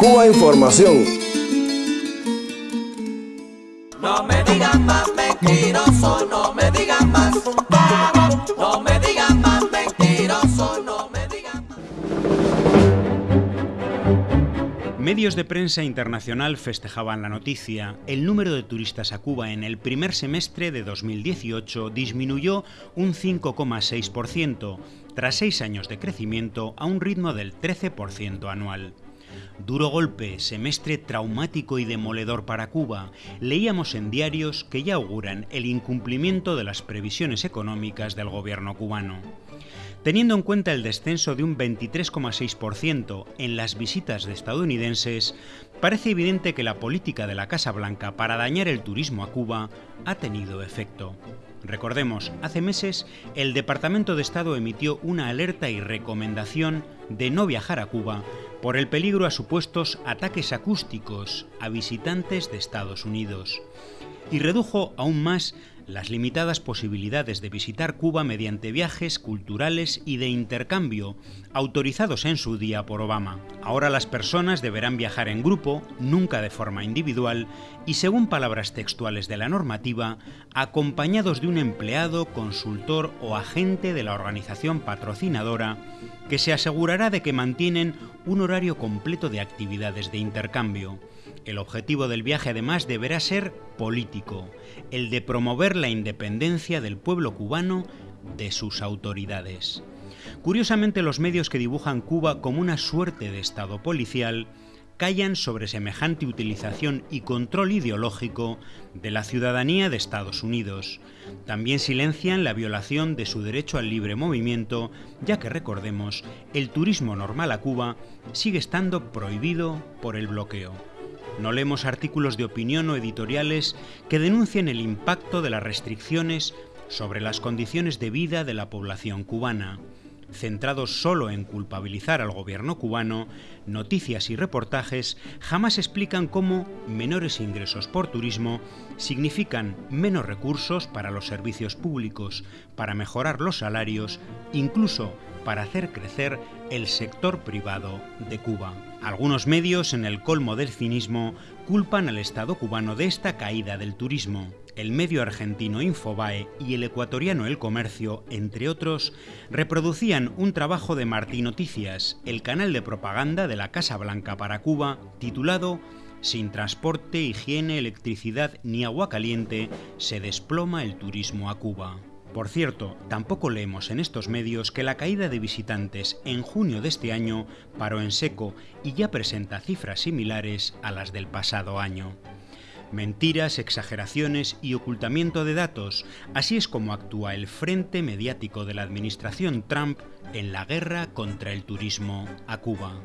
Cuba Información. No me digan más mentiroso, no me digan más. No me digan más mentiroso, no me digan más. Medios de prensa internacional festejaban la noticia. El número de turistas a Cuba en el primer semestre de 2018 disminuyó un 5,6%, tras seis años de crecimiento a un ritmo del 13% anual. Duro golpe, semestre traumático y demoledor para Cuba. Leíamos en diarios que ya auguran el incumplimiento de las previsiones económicas del gobierno cubano. Teniendo en cuenta el descenso de un 23,6% en las visitas de estadounidenses, parece evidente que la política de la Casa Blanca para dañar el turismo a Cuba ha tenido efecto. Recordemos, hace meses el Departamento de Estado emitió una alerta y recomendación de no viajar a Cuba por el peligro a supuestos ataques acústicos a visitantes de Estados Unidos y redujo aún más las limitadas posibilidades de visitar Cuba mediante viajes culturales y de intercambio autorizados en su día por Obama. Ahora las personas deberán viajar en grupo, nunca de forma individual, y según palabras textuales de la normativa, acompañados de un empleado, consultor o agente de la organización patrocinadora que se asegurará de que mantienen un horario completo de actividades de intercambio. El objetivo del viaje además deberá ser político, el de promover la independencia del pueblo cubano de sus autoridades. Curiosamente los medios que dibujan Cuba como una suerte de Estado policial callan sobre semejante utilización y control ideológico de la ciudadanía de Estados Unidos. También silencian la violación de su derecho al libre movimiento, ya que recordemos, el turismo normal a Cuba sigue estando prohibido por el bloqueo. No leemos artículos de opinión o editoriales que denuncien el impacto de las restricciones sobre las condiciones de vida de la población cubana. Centrados solo en culpabilizar al gobierno cubano, noticias y reportajes jamás explican cómo menores ingresos por turismo significan menos recursos para los servicios públicos, para mejorar los salarios, incluso para hacer crecer el sector privado de Cuba. Algunos medios, en el colmo del cinismo, culpan al Estado cubano de esta caída del turismo. El medio argentino Infobae y el ecuatoriano El Comercio, entre otros, reproducían un trabajo de Martí Noticias, el canal de propaganda de la Casa Blanca para Cuba, titulado Sin transporte, higiene, electricidad ni agua caliente, se desploma el turismo a Cuba. Por cierto, tampoco leemos en estos medios que la caída de visitantes en junio de este año paró en seco y ya presenta cifras similares a las del pasado año. Mentiras, exageraciones y ocultamiento de datos, así es como actúa el frente mediático de la administración Trump en la guerra contra el turismo a Cuba.